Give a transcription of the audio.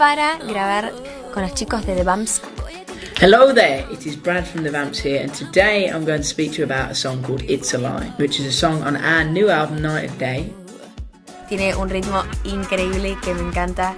para grabar con los chicos de The Vamps. Hello there, it is Brad from The Vamps here, and today I'm going to speak to you about a song called It's a Lie, which is a song on our new album Night & Day. Tiene un ritmo increíble que me encanta.